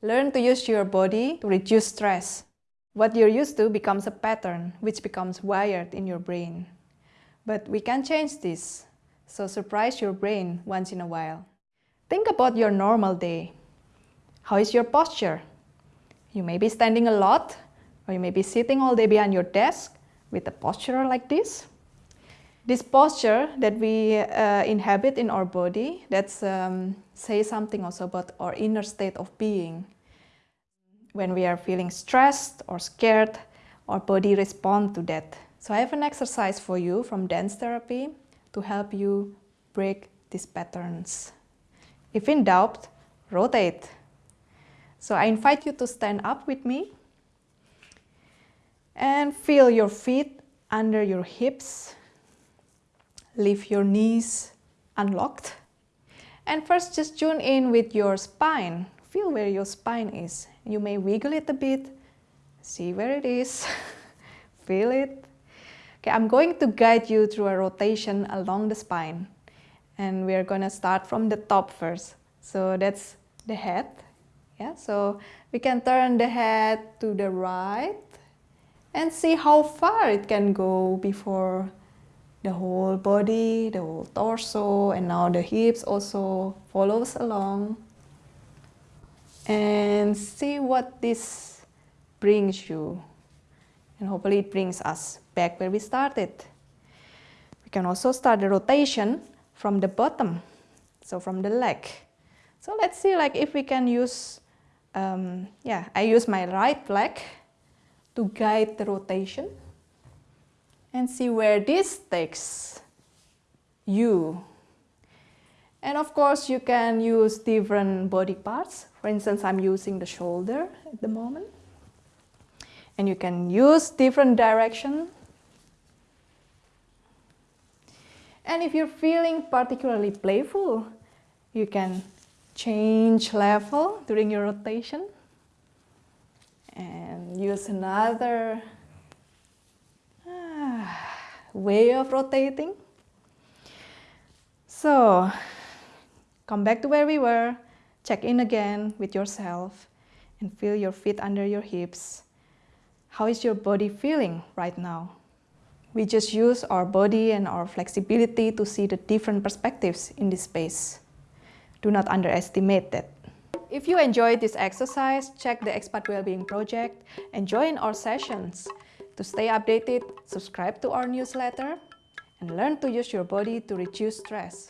Learn to use your body to reduce stress. What you're used to becomes a pattern, which becomes wired in your brain. But we can change this, so surprise your brain once in a while. Think about your normal day. How is your posture? You may be standing a lot, or you may be sitting all day behind your desk with a posture like this. This posture that we uh, inhabit in our body, that's um, say something also about our inner state of being. When we are feeling stressed or scared, our body responds to that. So I have an exercise for you from dance therapy to help you break these patterns. If in doubt, rotate. So I invite you to stand up with me and feel your feet under your hips. Leave your knees unlocked. And first just tune in with your spine. Feel where your spine is. You may wiggle it a bit. See where it is. Feel it. Okay, I'm going to guide you through a rotation along the spine. And we're going to start from the top first. So that's the head. Yeah, so we can turn the head to the right and see how far it can go before the whole body, the whole torso, and now the hips also follows along. And see what this brings you. And hopefully it brings us back where we started. We can also start the rotation from the bottom, so from the leg. So let's see like if we can use, um, yeah, I use my right leg to guide the rotation and see where this takes you. And of course, you can use different body parts. For instance, I'm using the shoulder at the moment. And you can use different direction. And if you're feeling particularly playful, you can change level during your rotation and use another way of rotating. So come back to where we were, check in again with yourself and feel your feet under your hips. How is your body feeling right now? We just use our body and our flexibility to see the different perspectives in this space. Do not underestimate that. If you enjoyed this exercise, check the Expat Wellbeing Project and join our sessions. To stay updated, subscribe to our newsletter and learn to use your body to reduce stress.